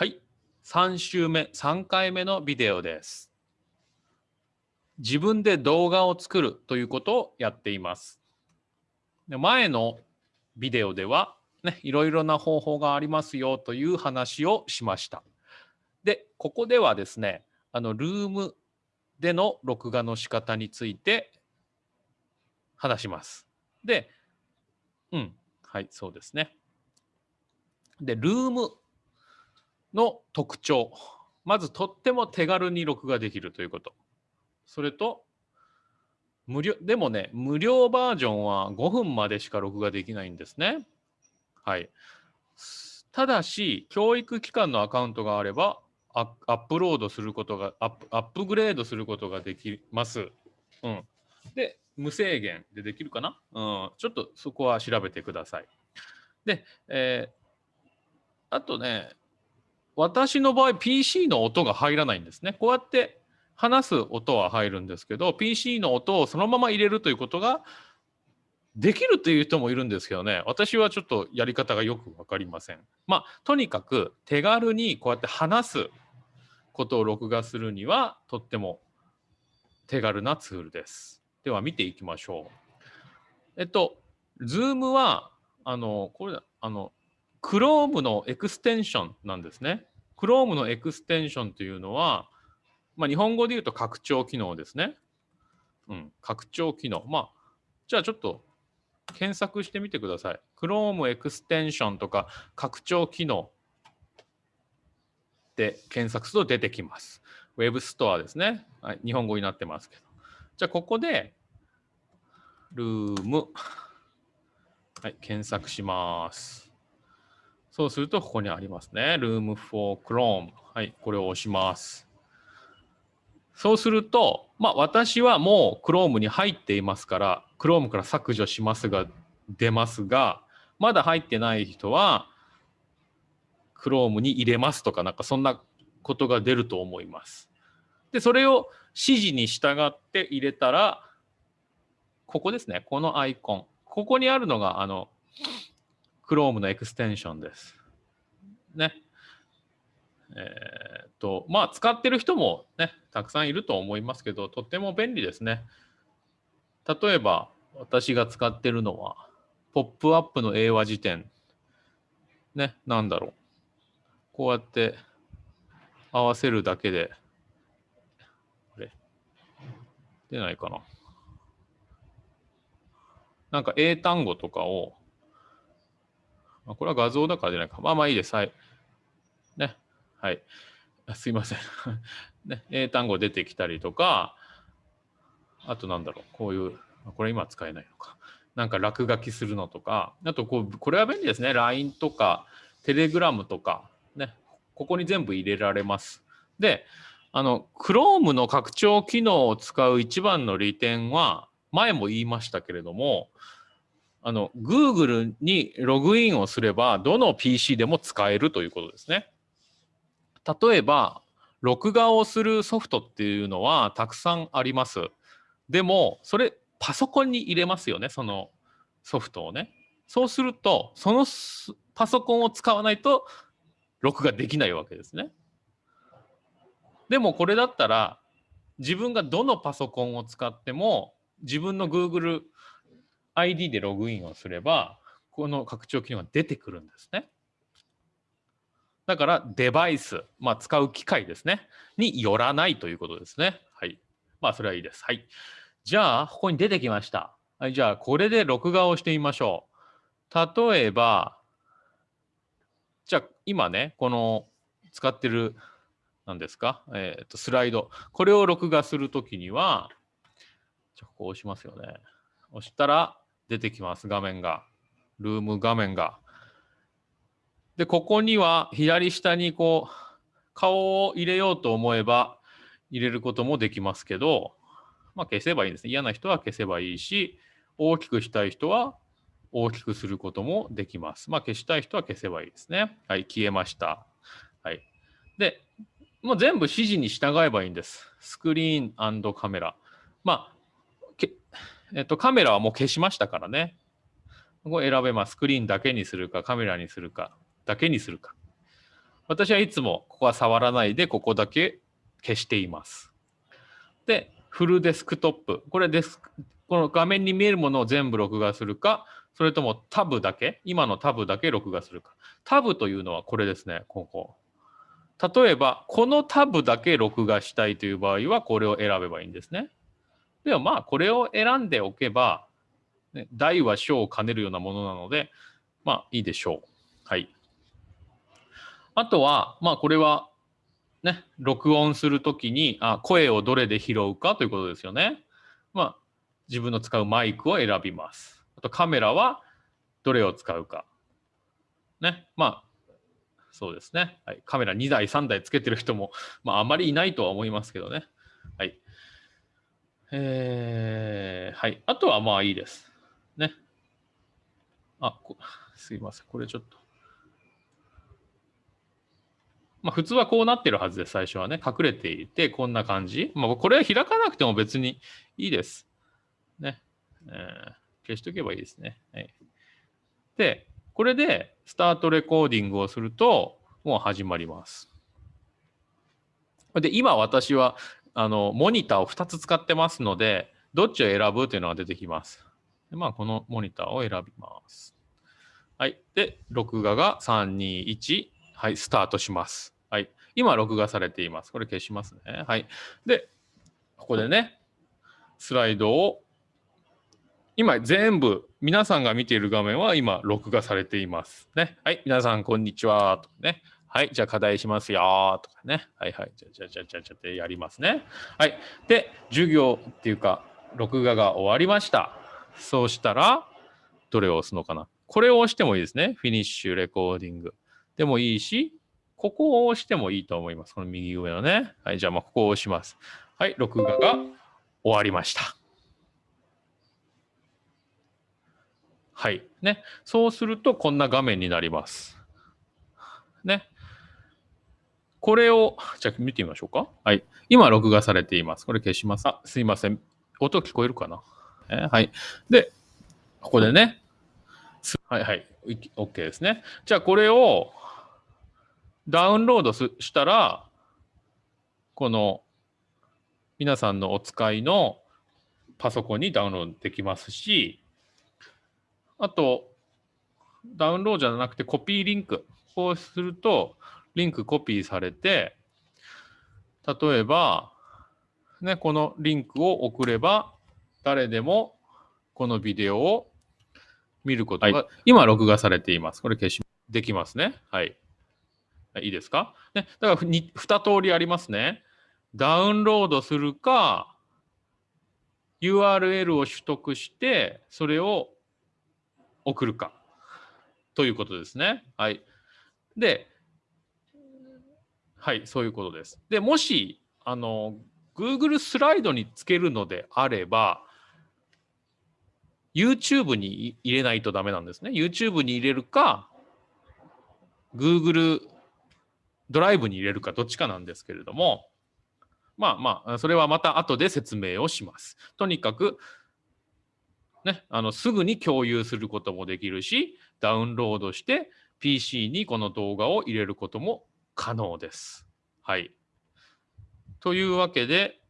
はい。3週目、3回目のビデオです。自分で動画を作るということをやっています。で前のビデオでは、ね、いろいろな方法がありますよという話をしました。で、ここではですね、あの、ルームでの録画の仕方について話します。で、うん、はい、そうですね。で、ルームの特徴。まず、とっても手軽に録画できるということ。それと、無料、でもね、無料バージョンは5分までしか録画できないんですね。はい。ただし、教育機関のアカウントがあれば、アップロードすることがアップ、アップグレードすることができます。うん。で、無制限でできるかな？うん。ちょっとそこは調べてください。で、えーあとね、私の場合 PC の音が入らないんですね。こうやって話す音は入るんですけど、PC の音をそのまま入れるということができるという人もいるんですけどね、私はちょっとやり方がよくわかりません。まあ、とにかく手軽にこうやって話すことを録画するにはとっても手軽なツールです。では見ていきましょう。えっと、 Loom は、あの、これ、あの、Chrome の extension なんですね。Chrome の extension というのは、まあ、日本語で言うと拡張機能ですね。うん、拡張機能。まあ、じゃあちょっと検索してみてください。Chrome extension とか拡張機能で検索すると出てきます。Web ストアですね。はい、日本語になってますけど。じゃあここで、ルーム。はい、検索します。そうするとここにありますね。Room for Chrome。はい、これを押します。そうすると、まあ私はもう Chrome に入っていますから、Chrome から削除しますが、出ますが、まだ入ってない人は、Chrome に入れますとか、なんかそんなことが出ると思います。で、それを指示に従って入れたら、ここですね。このアイコン。ここにあるのが、あの、Chrome のエクステンションです。ね。えーっと、まあ、使ってる人もね、たくさんいると思いますけど、とっても便利ですね。例えば、私が使ってるのは、ポップアップの英和辞典。ね、なんだろう。こうやって合わせるだけで、あれ？出ないかな。なんか英単語とかを、あこれは画像だから出ないか。まあまあいいです。はい。ね。はい。すいません。ね、英単語出てきたりとか、あとなんだろう、こういう、これ今使えないのか。なんか落書きするのとか、あとこう、これは便利ですね。LINE とか、Telegram とか、ね。ここに全部入れられます。で、あの、Chrome の拡張機能を使う一番の利点は、前も言いましたけれども、あの、Google にログインをすれば、どの PC でも使えるということですね。例えば、録画をするソフトっていうのはたくさんあります。でも、それ、パソコンに入れますよね、そのソフトをね。そうすると、そのパソコンを使わないと、録画できないわけですね。でも、これだったら、自分がどのパソコンを使っても、自分の Google ID でログインをすれば、この拡張機能が出てくるんですね。だから、デバイス、まあ、使う機械ですね、によらないということですね。はい。まあ、それはいいです。はい。じゃあ、ここに出てきました。はい、じゃあ、これで録画をしてみましょう。例えば、じゃあ、今ね、この使ってる、何ですか、えっ、と、スライド。これを録画するときには、じゃあ、ここ押しますよね。押したら出てきます、画面が。ルーム画面が。で、ここには左下にこう、顔を入れようと思えば入れることもできますけど、まあ消せばいいんですね。嫌な人は消せばいいし、大きくしたい人は大きくすることもできます。まあ消したい人は消せばいいですね。はい、消えました。はい。で、もう全部指示に従えばいいんです。スクリーンカメラ。まあ、えっと、カメラはもう消しましたからね。ここ選べます。スクリーンだけにするか、カメラにするか、だけにするか。私はいつもここは触らないでここだけ消しています。で、フルデスクトップ。これデス、この画面に見えるものを全部録画するか、それともタブだけ、今のタブだけ録画するか。タブというのはこれですね、ここ。例えば、このタブだけ録画したいという場合は、これを選べばいいんですね。ではまあ、これを選んでおけば、ね、大は小を兼ねるようなものなので、まあいいでしょう。はい。あとは、まあこれはね、録音するときにあ声をどれで拾うかということですよね。まあ自分の使うマイクを選びます。あとカメラはどれを使うか。ね。まあそうですね。はい、カメラ2台、3台つけてる人も、まああまりいないとは思いますけどね。えー、はい。あとはまあいいです。ね。あ、すいません。これちょっと。まあ、普通はこうなってるはずです、最初はね。隠れていて、こんな感じ。まあ、これは開かなくても別にいいです。ね。えー、消しとけばいいですね。はい、で、これでスタートレコーディングをすると、もう始まります。で、今私は、あの、モニターを2つ使ってますので、どっちを選ぶというのが出てきます。でまあ、このモニターを選びます。はい。で、録画が3、2、1。はい、スタートします。はい。今、録画されています。これ消しますね。はい。で、ここでね、スライドを、今、全部、皆さんが見ている画面は今、録画されています。ね。はい。皆さん、こんにちは。とね。はい。じゃあ、課題しますよ。とかね。はいはい。じゃじゃじゃじゃじゃってやりますね。はい。で、授業っていうか、録画が終わりました。そうしたら、どれを押すのかな。これを押してもいいですね。フィニッシュレコーディング。でもいいし、ここを押してもいいと思います。この右上のね。はい、じゃあ、まあ、ここを押します。はい、録画が終わりました。はい。ね。そうすると、こんな画面になります。ね。これを、じゃあ見てみましょうか。はい。今、録画されています。これ消します。あ、すいません。音聞こえるかな？えはい。で、ここでね、はいはい、OK ですね。じゃあこれをダウンロードしたら、この皆さんのお使いのパソコンにダウンロードできますし、あと、ダウンロードじゃなくてコピーリンク。こうすると、リンクコピーされて、例えば、ね、このリンクを送れば、誰でもこのビデオを見ることが、はい、今録画されています。これ消し、できますね。はい。いいですか？ね。だから2、2通りありますね。ダウンロードするか、URL を取得して、それを送るか。ということですね。はい。で、はい、そういうことです。で、もし、あの、Google スライドにつけるのであれば、YouTube に入れないとダメなんですね。YouTube に入れるか、Google ドライブに入れるかどっちかなんですけれども、まあまあ、それはまた後で説明をします。とにかく、ね、あのすぐに共有することもできるし、ダウンロードして PC にこの動画を入れることも可能です。はい。というわけで、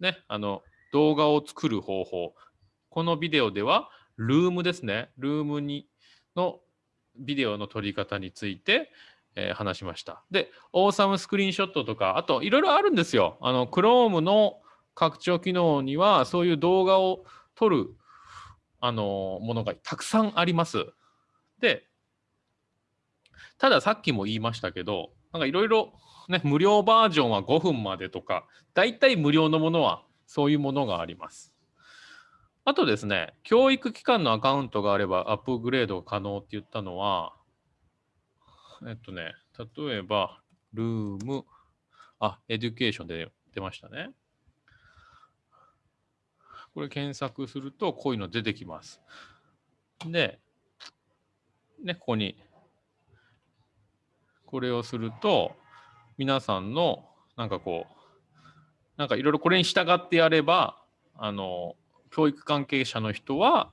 ね、あの動画を作る方法、このビデオでは、ルームですね。ルームにのビデオの撮り方について、えー、話しました。で、オーサムスクリーンショットとか、あといろいろあるんですよ。あの、Chrome の拡張機能には、そういう動画を撮る、あの、ものがたくさんあります。で、たださっきも言いましたけど、なんかいろいろね、無料バージョンは5分までとか、大体無料のものはそういうものがあります。あとですね、教育機関のアカウントがあればアップグレード可能って言ったのは、えっとね、例えば、 Loom、あ、 education で出ましたね。これ検索すると、こういうの出てきます。で、ね、ここに、これをすると、皆さんの、なんかこう、なんかいろいろこれに従ってやれば、あの、教育関係者の人は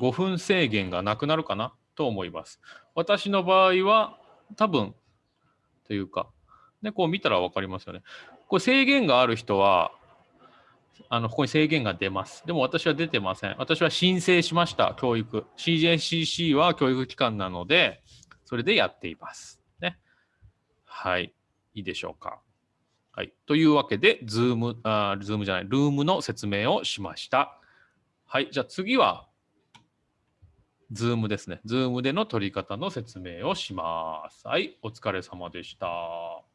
5分制限がなくなるかなと思います。私の場合は多分というか、で、こう見たら分かりますよね。これ制限がある人は、あのここに制限が出ます。でも私は出てません。私は申請しました、教育。CJCC は教育機関なので、それでやっています。はい。いいでしょうか。はい。というわけで、 Zoom、あ Zoom じゃない、 Loom の説明をしました。はい。じゃあ次は、 Zoom ですね。 Zoom での取り方の説明をします。はい。お疲れ様でした。